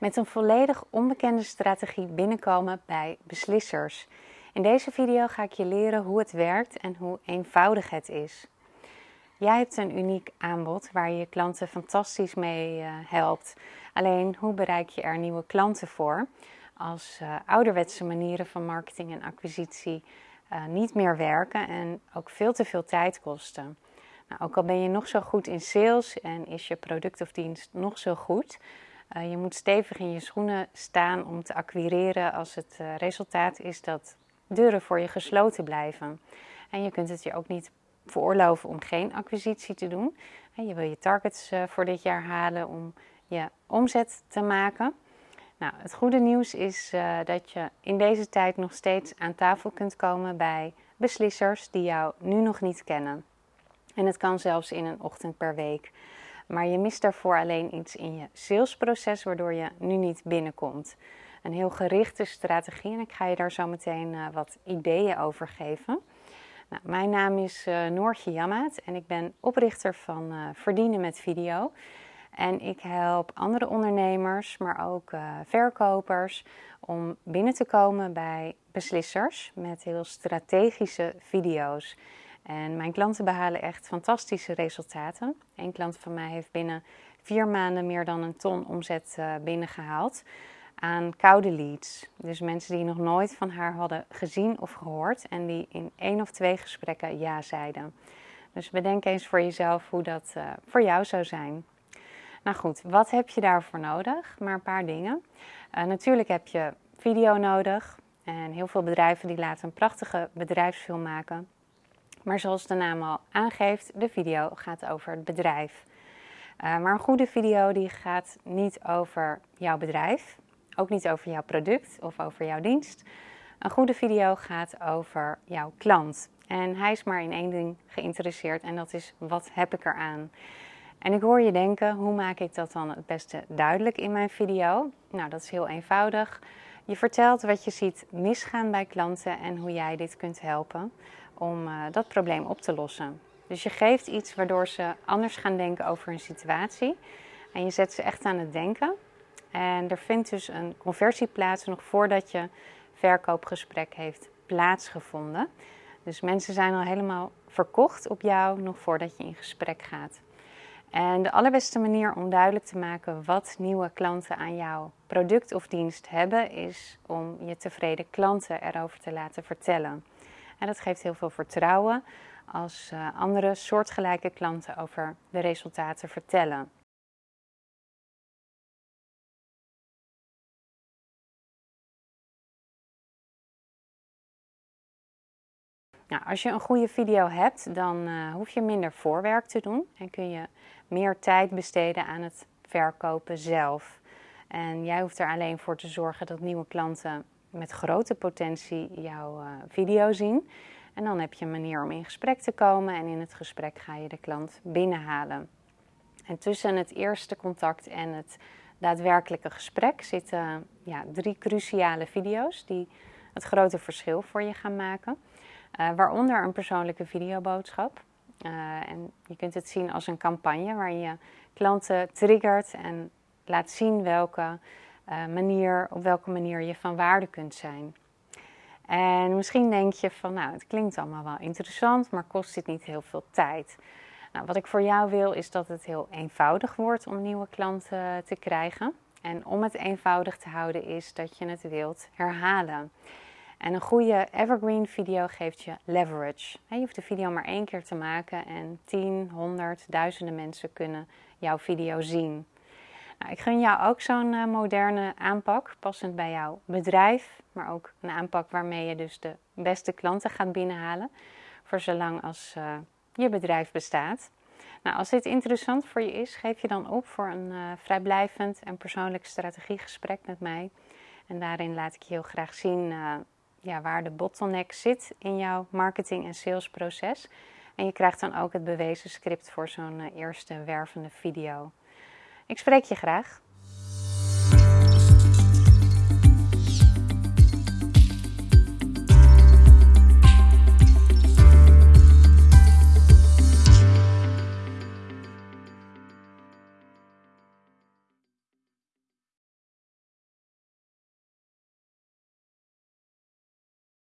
met een volledig onbekende strategie binnenkomen bij beslissers. In deze video ga ik je leren hoe het werkt en hoe eenvoudig het is. Jij hebt een uniek aanbod waar je je klanten fantastisch mee uh, helpt. Alleen hoe bereik je er nieuwe klanten voor als uh, ouderwetse manieren van marketing en acquisitie uh, niet meer werken en ook veel te veel tijd kosten? Nou, ook al ben je nog zo goed in sales en is je product of dienst nog zo goed, uh, je moet stevig in je schoenen staan om te acquireren als het uh, resultaat is dat deuren voor je gesloten blijven. En je kunt het je ook niet veroorloven om geen acquisitie te doen. En je wil je targets uh, voor dit jaar halen om je omzet te maken. Nou, het goede nieuws is dat je in deze tijd nog steeds aan tafel kunt komen bij beslissers die jou nu nog niet kennen. En het kan zelfs in een ochtend per week. Maar je mist daarvoor alleen iets in je salesproces, waardoor je nu niet binnenkomt. Een heel gerichte strategie en ik ga je daar zo meteen uh, wat ideeën over geven. Nou, mijn naam is uh, Noortje Jammaat en ik ben oprichter van uh, Verdienen met Video. En ik help andere ondernemers, maar ook verkopers om binnen te komen bij beslissers met heel strategische video's. En mijn klanten behalen echt fantastische resultaten. Een klant van mij heeft binnen vier maanden meer dan een ton omzet uh, binnengehaald aan koude leads. Dus mensen die nog nooit van haar hadden gezien of gehoord en die in één of twee gesprekken ja zeiden. Dus bedenk eens voor jezelf hoe dat uh, voor jou zou zijn. Nou goed, wat heb je daarvoor nodig? Maar een paar dingen. Uh, natuurlijk heb je video nodig. En heel veel bedrijven die laten een prachtige bedrijfsfilm maken. Maar zoals de naam al aangeeft, de video gaat over het bedrijf. Uh, maar een goede video die gaat niet over jouw bedrijf, ook niet over jouw product of over jouw dienst. Een goede video gaat over jouw klant. En hij is maar in één ding geïnteresseerd en dat is wat heb ik eraan. En ik hoor je denken, hoe maak ik dat dan het beste duidelijk in mijn video? Nou, dat is heel eenvoudig. Je vertelt wat je ziet misgaan bij klanten en hoe jij dit kunt helpen om uh, dat probleem op te lossen. Dus je geeft iets waardoor ze anders gaan denken over een situatie. En je zet ze echt aan het denken. En er vindt dus een conversie plaats nog voordat je verkoopgesprek heeft plaatsgevonden. Dus mensen zijn al helemaal verkocht op jou nog voordat je in gesprek gaat. En de allerbeste manier om duidelijk te maken wat nieuwe klanten aan jouw product of dienst hebben, is om je tevreden klanten erover te laten vertellen. En dat geeft heel veel vertrouwen als uh, andere soortgelijke klanten over de resultaten vertellen. Nou, als je een goede video hebt, dan uh, hoef je minder voorwerk te doen en kun je meer tijd besteden aan het verkopen zelf. En jij hoeft er alleen voor te zorgen dat nieuwe klanten met grote potentie jouw uh, video zien. En dan heb je een manier om in gesprek te komen en in het gesprek ga je de klant binnenhalen. En tussen het eerste contact en het daadwerkelijke gesprek zitten ja, drie cruciale video's die het grote verschil voor je gaan maken. Uh, waaronder een persoonlijke videoboodschap. Uh, en je kunt het zien als een campagne waar je klanten triggert en laat zien welke manier, op welke manier je van waarde kunt zijn. En misschien denk je van, nou, het klinkt allemaal wel interessant, maar kost dit niet heel veel tijd? Nou, wat ik voor jou wil is dat het heel eenvoudig wordt om nieuwe klanten te krijgen. En om het eenvoudig te houden is dat je het wilt herhalen. En een goede evergreen video geeft je leverage. Je hoeft de video maar één keer te maken en 10, 100, duizenden mensen kunnen jouw video zien. Nou, ik gun jou ook zo'n uh, moderne aanpak, passend bij jouw bedrijf, maar ook een aanpak waarmee je dus de beste klanten gaat binnenhalen, voor zolang als uh, je bedrijf bestaat. Nou, als dit interessant voor je is, geef je dan op voor een uh, vrijblijvend en persoonlijk strategiegesprek met mij. En daarin laat ik je heel graag zien ja, waar de bottleneck zit in jouw marketing- en salesproces. En je krijgt dan ook het bewezen script voor zo'n eerste wervende video. Ik spreek je graag.